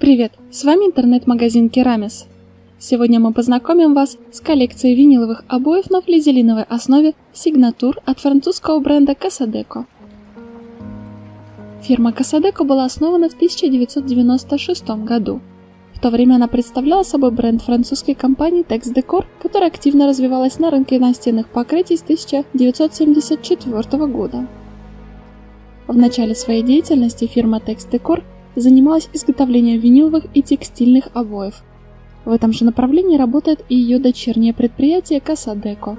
Привет, с вами интернет-магазин Керамис. Сегодня мы познакомим вас с коллекцией виниловых обоев на флизелиновой основе Signature от французского бренда Casadeco. Фирма Casadeco была основана в 1996 году. В то время она представляла собой бренд французской компании Tex Decor, которая активно развивалась на рынке настенных покрытий с 1974 года. В начале своей деятельности фирма Tex Decor занималась изготовлением виниловых и текстильных обоев. В этом же направлении работает и ее дочернее предприятие Casadeco.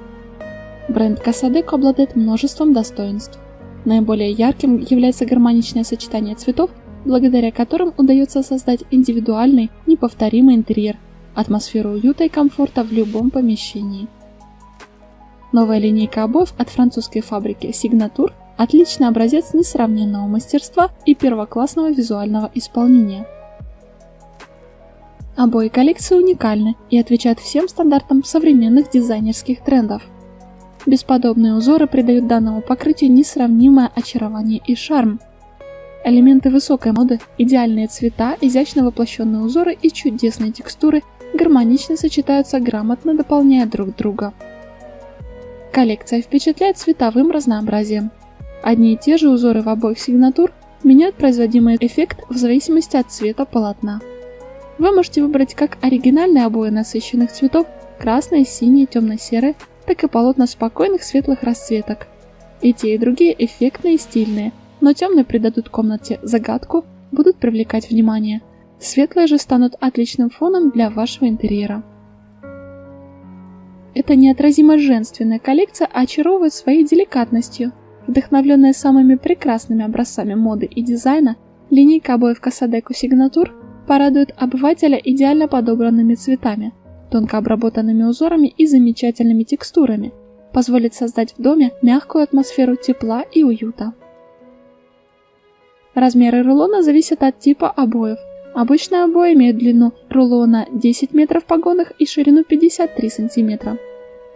Бренд Casadeco обладает множеством достоинств. Наиболее ярким является гармоничное сочетание цветов, благодаря которым удается создать индивидуальный, неповторимый интерьер, атмосферу уюта и комфорта в любом помещении. Новая линейка обоев от французской фабрики Signature Отличный образец несравненного мастерства и первоклассного визуального исполнения. Обои коллекции уникальны и отвечают всем стандартам современных дизайнерских трендов. Бесподобные узоры придают данному покрытию несравнимое очарование и шарм. Элементы высокой моды, идеальные цвета, изящно воплощенные узоры и чудесные текстуры гармонично сочетаются, грамотно дополняя друг друга. Коллекция впечатляет цветовым разнообразием. Одни и те же узоры в обоих сигнатур меняют производимый эффект в зависимости от цвета полотна. Вы можете выбрать как оригинальные обои насыщенных цветов, красные, синие, темно-серые, так и полотна спокойных светлых расцветок. И те, и другие эффектные и стильные, но темные придадут комнате загадку, будут привлекать внимание. Светлые же станут отличным фоном для вашего интерьера. Эта неотразимо женственная коллекция очаровывает своей деликатностью – Вдохновленная самыми прекрасными образцами моды и дизайна, линейка обоев Casadeco Signature порадует обывателя идеально подобранными цветами, тонко обработанными узорами и замечательными текстурами, позволит создать в доме мягкую атмосферу тепла и уюта. Размеры рулона зависят от типа обоев. Обычные обои имеют длину рулона 10 метров в погонах и ширину 53 сантиметра.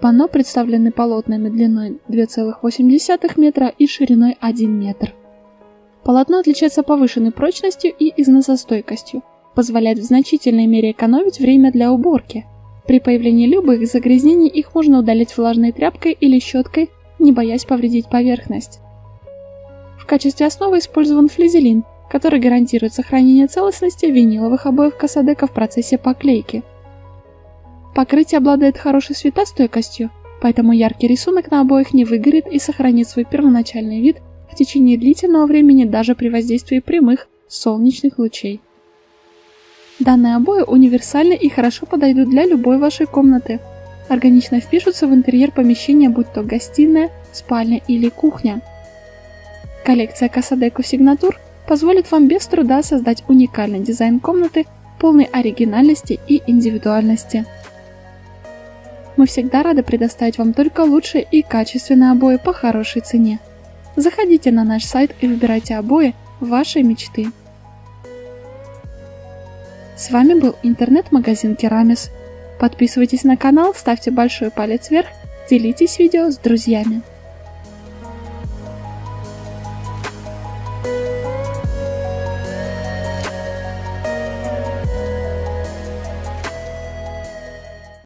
Панно представлены полотнами длиной 2,8 метра и шириной 1 метр. Полотно отличается повышенной прочностью и износостойкостью, позволяет в значительной мере экономить время для уборки. При появлении любых загрязнений их можно удалить влажной тряпкой или щеткой, не боясь повредить поверхность. В качестве основы использован флизелин, который гарантирует сохранение целостности виниловых обоев Касадека в процессе поклейки – Покрытие обладает хорошей светостойкостью, поэтому яркий рисунок на обоих не выгорит и сохранит свой первоначальный вид в течение длительного времени даже при воздействии прямых солнечных лучей. Данные обои универсальны и хорошо подойдут для любой вашей комнаты. Органично впишутся в интерьер помещения, будь то гостиная, спальня или кухня. Коллекция Casadeco Signature позволит вам без труда создать уникальный дизайн комнаты, полный оригинальности и индивидуальности. Мы всегда рады предоставить вам только лучшие и качественные обои по хорошей цене. Заходите на наш сайт и выбирайте обои вашей мечты. С вами был интернет-магазин Керамис. Подписывайтесь на канал, ставьте большой палец вверх, делитесь видео с друзьями.